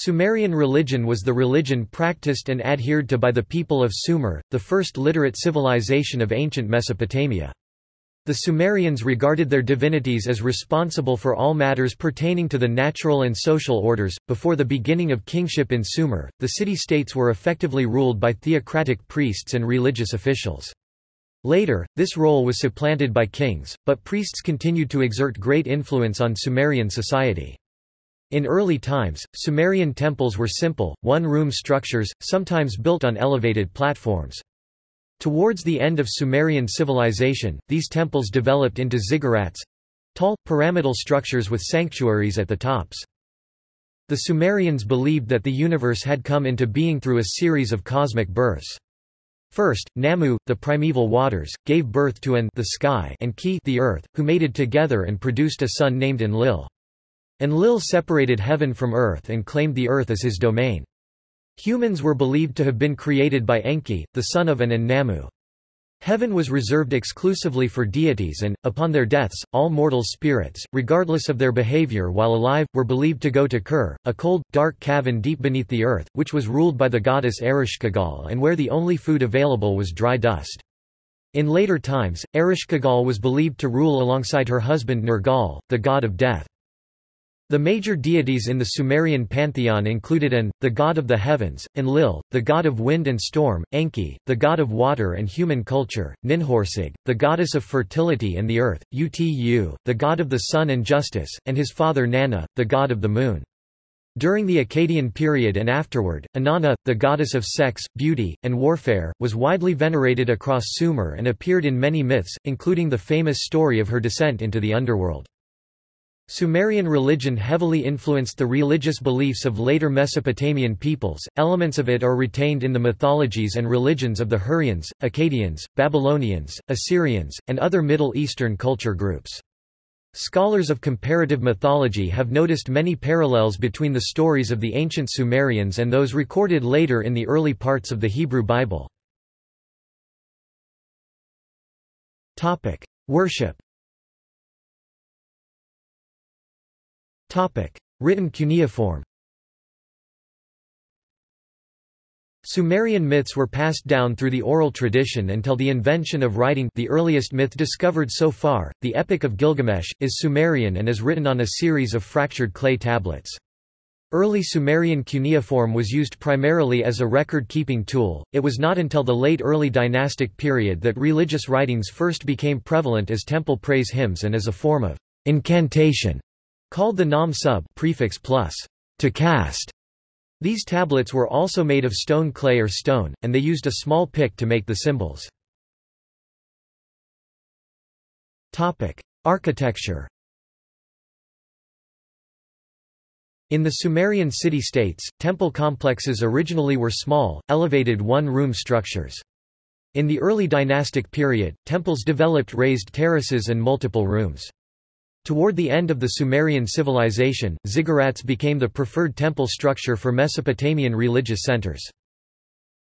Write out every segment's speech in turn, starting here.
Sumerian religion was the religion practiced and adhered to by the people of Sumer, the first literate civilization of ancient Mesopotamia. The Sumerians regarded their divinities as responsible for all matters pertaining to the natural and social orders. Before the beginning of kingship in Sumer, the city states were effectively ruled by theocratic priests and religious officials. Later, this role was supplanted by kings, but priests continued to exert great influence on Sumerian society. In early times, Sumerian temples were simple, one-room structures, sometimes built on elevated platforms. Towards the end of Sumerian civilization, these temples developed into ziggurats—tall, pyramidal structures with sanctuaries at the tops. The Sumerians believed that the universe had come into being through a series of cosmic births. First, Namu, the primeval waters, gave birth to An the sky and Ki the earth, who mated together and produced a son named Enlil. Enlil separated heaven from earth and claimed the earth as his domain. Humans were believed to have been created by Enki, the son of An and Heaven was reserved exclusively for deities and, upon their deaths, all mortal spirits, regardless of their behavior while alive, were believed to go to Kur, a cold, dark cavern deep beneath the earth, which was ruled by the goddess Ereshkigal and where the only food available was dry dust. In later times, Ereshkigal was believed to rule alongside her husband Nergal, the god of death. The major deities in the Sumerian pantheon included An, the god of the heavens, Enlil, the god of wind and storm, Enki, the god of water and human culture, Ninhursag, the goddess of fertility and the earth, Utu, the god of the sun and justice, and his father Nanna, the god of the moon. During the Akkadian period and afterward, Inanna, the goddess of sex, beauty, and warfare, was widely venerated across Sumer and appeared in many myths, including the famous story of her descent into the underworld. Sumerian religion heavily influenced the religious beliefs of later Mesopotamian peoples, elements of it are retained in the mythologies and religions of the Hurrians, Akkadians, Babylonians, Assyrians, and other Middle Eastern culture groups. Scholars of comparative mythology have noticed many parallels between the stories of the ancient Sumerians and those recorded later in the early parts of the Hebrew Bible. Worship Written cuneiform Sumerian myths were passed down through the oral tradition until the invention of writing the earliest myth discovered so far, the Epic of Gilgamesh, is Sumerian and is written on a series of fractured clay tablets. Early Sumerian cuneiform was used primarily as a record-keeping tool, it was not until the late early dynastic period that religious writings first became prevalent as temple praise hymns and as a form of incantation. Called the nam sub prefix plus to cast. These tablets were also made of stone clay or stone, and they used a small pick to make the symbols. Architecture. In the Sumerian city-states, temple complexes originally were small, elevated one-room structures. In the early dynastic period, temples developed raised terraces and multiple rooms. Toward the end of the Sumerian civilization, ziggurats became the preferred temple structure for Mesopotamian religious centers.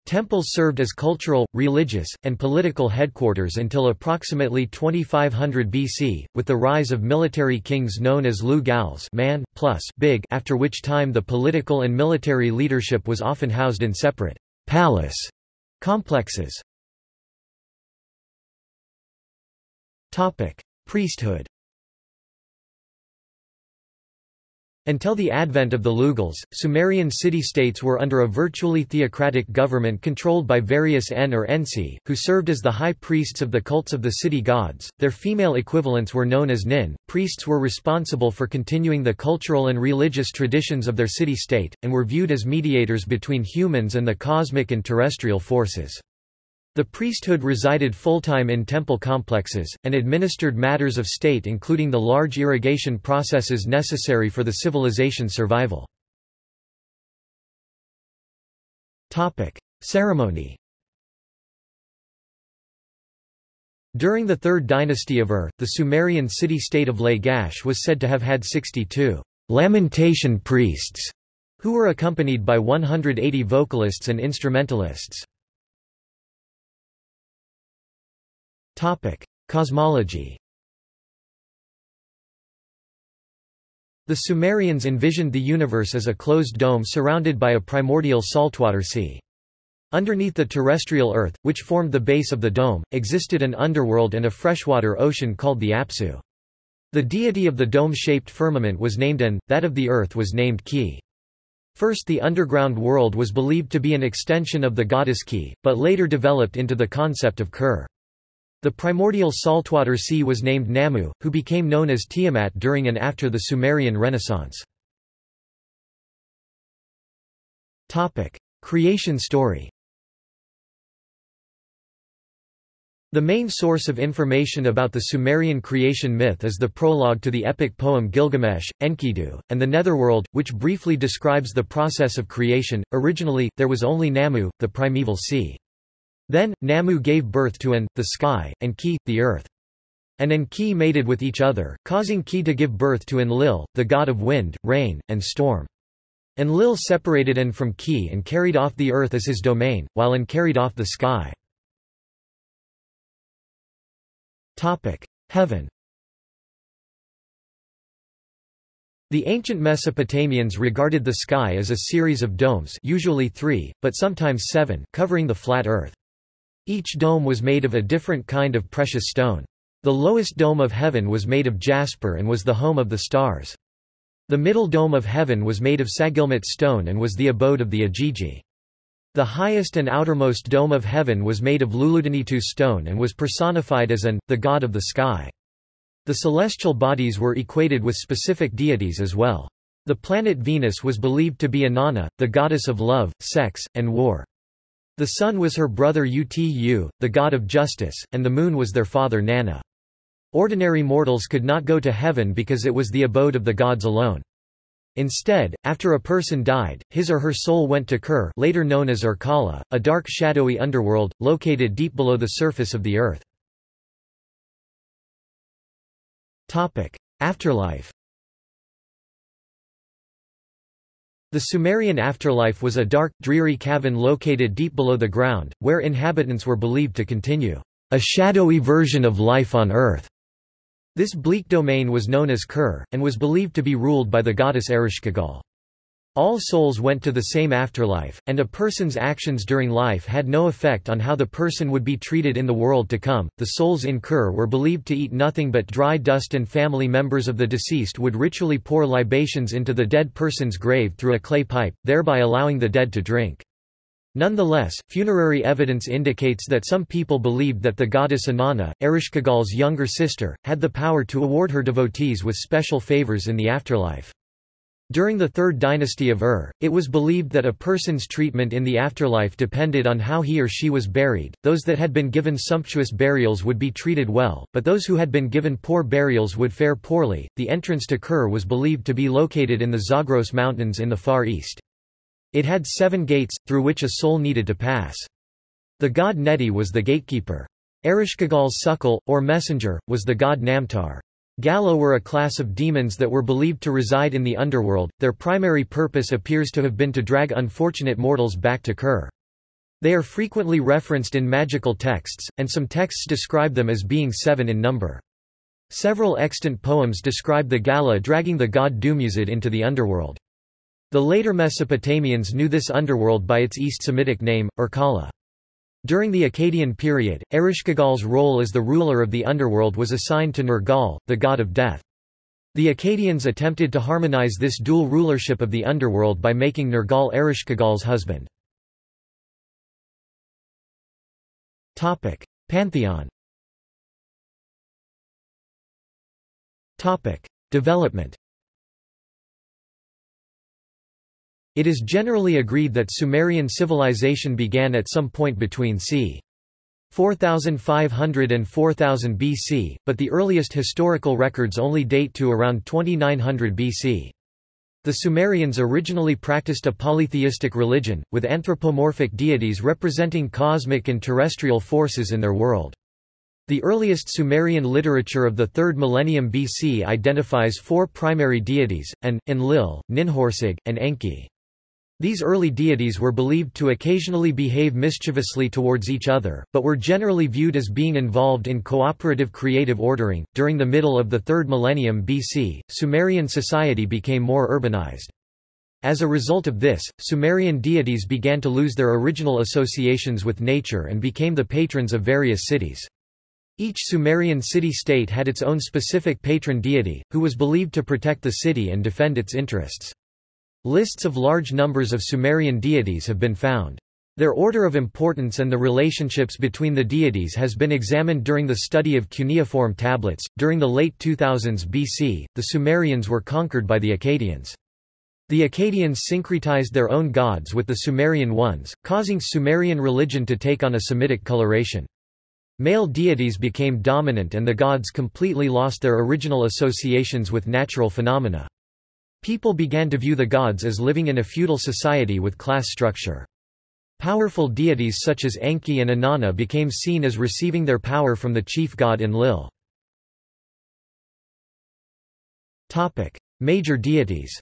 Temples served as cultural, religious, and political headquarters until approximately 2500 BC, with the rise of military kings known as Lu-gals man, plus big after which time the political and military leadership was often housed in separate palace complexes. Priesthood Until the advent of the Lugals, Sumerian city-states were under a virtually theocratic government controlled by various En or Ensi, who served as the high priests of the cults of the city gods. Their female equivalents were known as Nin. Priests were responsible for continuing the cultural and religious traditions of their city-state, and were viewed as mediators between humans and the cosmic and terrestrial forces. The priesthood resided full-time in temple complexes, and administered matters of state including the large irrigation processes necessary for the civilization's survival. Ceremony During the Third Dynasty of Ur, the Sumerian city-state of Lagash was said to have had 62 lamentation priests, who were accompanied by 180 vocalists and instrumentalists. Cosmology The Sumerians envisioned the universe as a closed dome surrounded by a primordial saltwater sea. Underneath the terrestrial Earth, which formed the base of the dome, existed an underworld and a freshwater ocean called the Apsu. The deity of the dome-shaped firmament was named An, that of the Earth was named Ki. First the underground world was believed to be an extension of the goddess Ki, but later developed into the concept of Kur. The primordial saltwater sea was named Namu, who became known as Tiamat during and after the Sumerian Renaissance. Creation story The main source of information about the Sumerian creation myth is the prologue to the epic poem Gilgamesh, Enkidu, and the Netherworld, which briefly describes the process of creation. Originally, there was only Namu, the primeval sea. Then, Namu gave birth to An, the sky, and Ki, the earth. An and Ki mated with each other, causing Ki to give birth to Enlil, the god of wind, rain, and storm. Enlil separated An from Ki and carried off the earth as his domain, while An carried off the sky. Heaven The ancient Mesopotamians regarded the sky as a series of domes usually three, but sometimes seven covering the flat earth. Each dome was made of a different kind of precious stone. The lowest dome of heaven was made of jasper and was the home of the stars. The middle dome of heaven was made of saggilmut stone and was the abode of the Igigi. The highest and outermost dome of heaven was made of Luludanitu stone and was personified as an, the god of the sky. The celestial bodies were equated with specific deities as well. The planet Venus was believed to be Inanna, the goddess of love, sex, and war. The sun was her brother Utu, the god of justice, and the moon was their father Nanna. Ordinary mortals could not go to heaven because it was the abode of the gods alone. Instead, after a person died, his or her soul went to Kur later known as Irkalla, a dark shadowy underworld, located deep below the surface of the earth. Afterlife The Sumerian afterlife was a dark, dreary cavern located deep below the ground, where inhabitants were believed to continue, a shadowy version of life on earth. This bleak domain was known as Kur, and was believed to be ruled by the goddess Ereshkigal. All souls went to the same afterlife, and a person's actions during life had no effect on how the person would be treated in the world to come. The souls in Kur were believed to eat nothing but dry dust, and family members of the deceased would ritually pour libations into the dead person's grave through a clay pipe, thereby allowing the dead to drink. Nonetheless, funerary evidence indicates that some people believed that the goddess Inanna, Ereshkigal's younger sister, had the power to award her devotees with special favors in the afterlife. During the Third Dynasty of Ur, it was believed that a person's treatment in the afterlife depended on how he or she was buried. Those that had been given sumptuous burials would be treated well, but those who had been given poor burials would fare poorly. The entrance to Kur was believed to be located in the Zagros Mountains in the Far East. It had seven gates, through which a soul needed to pass. The god Neti was the gatekeeper. Ereshkigal's sukkal, or messenger, was the god Namtar. Galla were a class of demons that were believed to reside in the underworld, their primary purpose appears to have been to drag unfortunate mortals back to Kur. They are frequently referenced in magical texts, and some texts describe them as being seven in number. Several extant poems describe the galla dragging the god Dumuzid into the underworld. The later Mesopotamians knew this underworld by its East Semitic name, Irkalla. During the Akkadian period, Ereshkigal's role as the ruler of the underworld was assigned to Nergal, the god of death. The Akkadians attempted to harmonize this dual rulership of the underworld by making Nergal Ereshkigal's husband. Pantheon Development It is generally agreed that Sumerian civilization began at some point between c. 4500 and 4000 BC, but the earliest historical records only date to around 2900 BC. The Sumerians originally practiced a polytheistic religion, with anthropomorphic deities representing cosmic and terrestrial forces in their world. The earliest Sumerian literature of the 3rd millennium BC identifies four primary deities, An, Enlil, Ninhursag, and Enki. These early deities were believed to occasionally behave mischievously towards each other, but were generally viewed as being involved in cooperative creative ordering. During the middle of the 3rd millennium BC, Sumerian society became more urbanized. As a result of this, Sumerian deities began to lose their original associations with nature and became the patrons of various cities. Each Sumerian city-state had its own specific patron deity, who was believed to protect the city and defend its interests. Lists of large numbers of Sumerian deities have been found. Their order of importance and the relationships between the deities has been examined during the study of cuneiform tablets. During the late 2000s BC, the Sumerians were conquered by the Akkadians. The Akkadians syncretized their own gods with the Sumerian ones, causing Sumerian religion to take on a Semitic coloration. Male deities became dominant and the gods completely lost their original associations with natural phenomena. People began to view the gods as living in a feudal society with class structure. Powerful deities such as Enki and Inanna became seen as receiving their power from the chief god Enlil. Major deities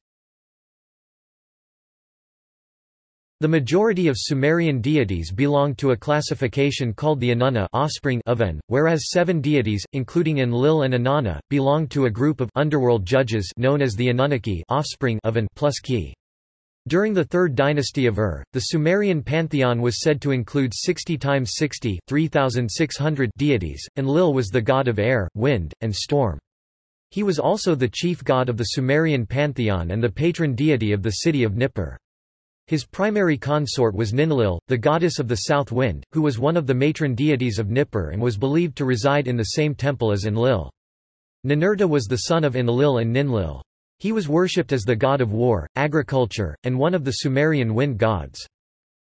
The majority of Sumerian deities belonged to a classification called the Anunna offspring of An, whereas seven deities, including Enlil and Inanna, belonged to a group of underworld judges known as the Anunnaki offspring of An plus Ki. During the third dynasty of Ur, the Sumerian pantheon was said to include 60 times 60 3,600 deities. Enlil was the god of air, wind, and storm. He was also the chief god of the Sumerian pantheon and the patron deity of the city of Nippur. His primary consort was Ninlil, the goddess of the south wind, who was one of the matron deities of Nippur and was believed to reside in the same temple as Enlil. Ninurta was the son of Enlil and Ninlil. He was worshipped as the god of war, agriculture, and one of the Sumerian wind gods.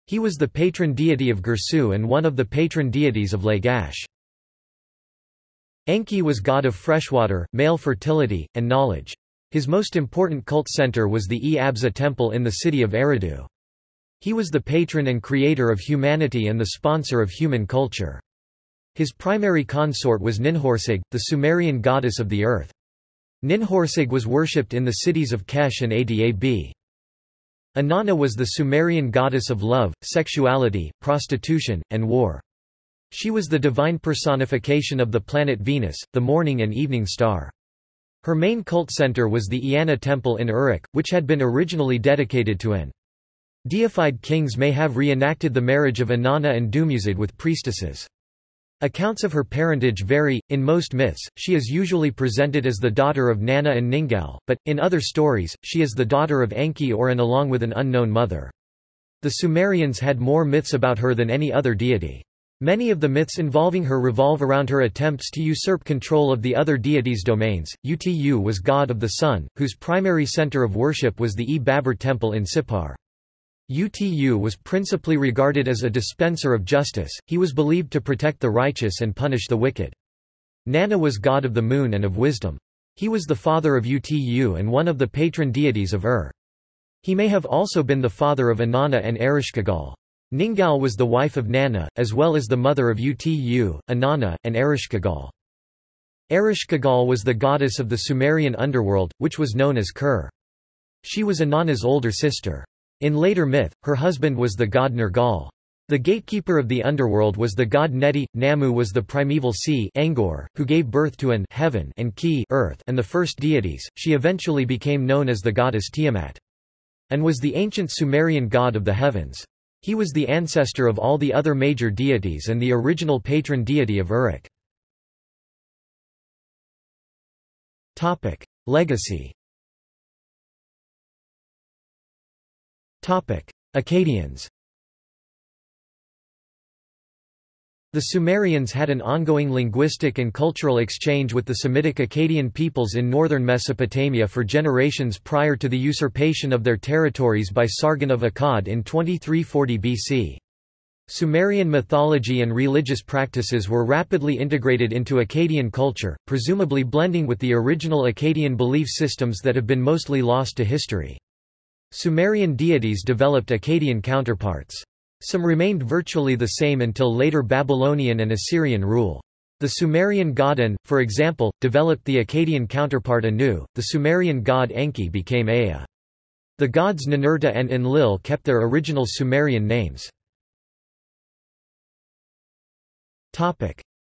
He was the patron deity of Girsu and one of the patron deities of Lagash. Enki was god of freshwater, male fertility, and knowledge. His most important cult center was the E-Abzu temple in the city of Eridu. He was the patron and creator of humanity and the sponsor of human culture. His primary consort was Ninhursag, the Sumerian goddess of the earth. Ninhursag was worshipped in the cities of Kesh and Adab. Inanna was the Sumerian goddess of love, sexuality, prostitution, and war. She was the divine personification of the planet Venus, the morning and evening star. Her main cult center was the Eanna temple in Uruk, which had been originally dedicated to an. Deified kings may have reenacted the marriage of Inanna and Dumuzid with priestesses. Accounts of her parentage vary. In most myths, she is usually presented as the daughter of Nanna and Ningal, but, in other stories, she is the daughter of Enki or An along with an unknown mother. The Sumerians had more myths about her than any other deity. Many of the myths involving her revolve around her attempts to usurp control of the other deities' domains. Utu was god of the sun, whose primary center of worship was the E-Babbar temple in Sippar. Utu was principally regarded as a dispenser of justice, he was believed to protect the righteous and punish the wicked. Nanna was god of the moon and of wisdom. He was the father of Utu and one of the patron deities of Ur. He may have also been the father of Inanna and Ereshkigal. Ningal was the wife of Nanna, as well as the mother of Utu, Inanna, and Ereshkigal. Ereshkigal was the goddess of the Sumerian underworld, which was known as Kur. She was Inanna's older sister. In later myth, her husband was the god Nergal. The gatekeeper of the underworld was the god Neti. Namu was the primeval sea Engur, who gave birth to an heaven and Ki earth and the first deities. She eventually became known as the goddess Tiamat. An was the ancient Sumerian god of the heavens. He was the ancestor of all the other major deities and the original patron deity of Uruk. Legacy Akkadians The Sumerians had an ongoing linguistic and cultural exchange with the Semitic Akkadian peoples in northern Mesopotamia for generations prior to the usurpation of their territories by Sargon of Akkad in 2340 BC. Sumerian mythology and religious practices were rapidly integrated into Akkadian culture, presumably blending with the original Akkadian belief systems that have been mostly lost to history. Sumerian deities developed Akkadian counterparts. Some remained virtually the same until later Babylonian and Assyrian rule. The Sumerian god An, for example, developed the Akkadian counterpart Anu, the Sumerian god Enki became Ea. The gods Ninurta and Enlil kept their original Sumerian names.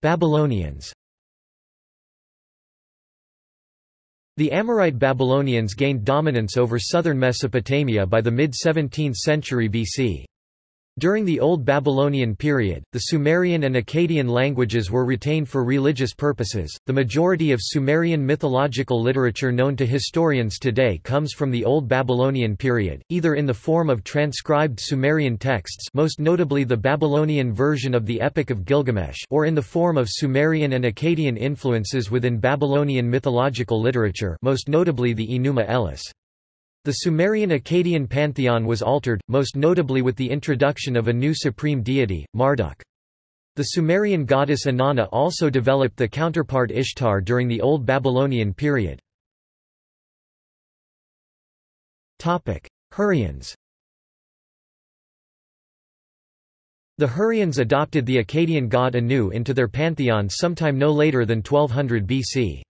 Babylonians The Amorite Babylonians gained dominance over southern Mesopotamia by the mid-17th century BC. During the Old Babylonian period, the Sumerian and Akkadian languages were retained for religious purposes. The majority of Sumerian mythological literature known to historians today comes from the Old Babylonian period, either in the form of transcribed Sumerian texts, most notably the Babylonian version of the Epic of Gilgamesh, or in the form of Sumerian and Akkadian influences within Babylonian mythological literature, most notably the Enuma Elish. The Sumerian-Akkadian pantheon was altered, most notably with the introduction of a new supreme deity, Marduk. The Sumerian goddess Inanna also developed the counterpart Ishtar during the Old Babylonian period. Hurrians The Hurrians adopted the Akkadian god Anu into their pantheon sometime no later than 1200 BC.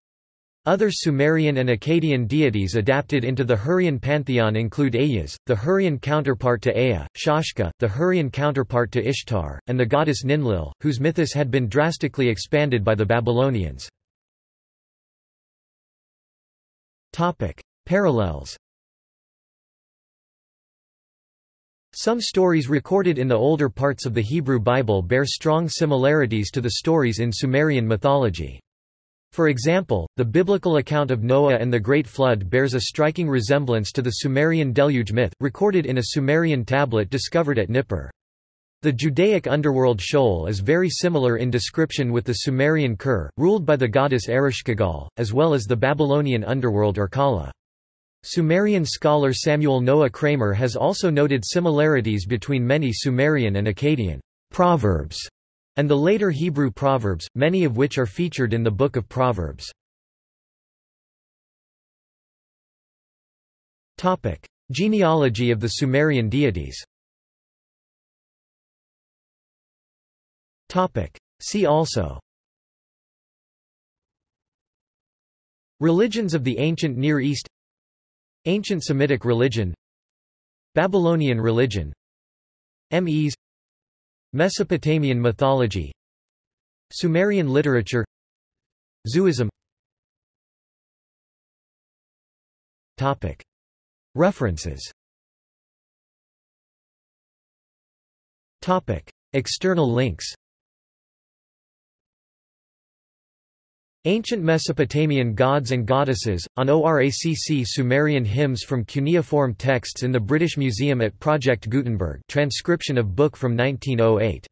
Other Sumerian and Akkadian deities adapted into the Hurrian pantheon include Ayaz, the Hurrian counterpart to Ea, Shaushka, the Hurrian counterpart to Ishtar, and the goddess Ninlil, whose mythos had been drastically expanded by the Babylonians. Parallels Some stories recorded in the older parts of the Hebrew Bible bear strong similarities to the stories in Sumerian mythology. For example, the biblical account of Noah and the Great Flood bears a striking resemblance to the Sumerian deluge myth, recorded in a Sumerian tablet discovered at Nippur. The Judaic underworld Sheol is very similar in description with the Sumerian Kur, ruled by the goddess Ereshkigal, as well as the Babylonian underworld Irkalla. Sumerian scholar Samuel Noah Kramer has also noted similarities between many Sumerian and Akkadian proverbs and the later Hebrew proverbs, many of which are featured in the Book of Proverbs. Genealogy of the Sumerian deities. See also. Religions of the Ancient Near East. Ancient Semitic religion. Babylonian religion. Mes Mesopotamian mythology Sumerian literature Zuism. References. External links Ancient Mesopotamian gods and goddesses, on ORACC Sumerian hymns from cuneiform texts in the British Museum at Project Gutenberg transcription of book from 1908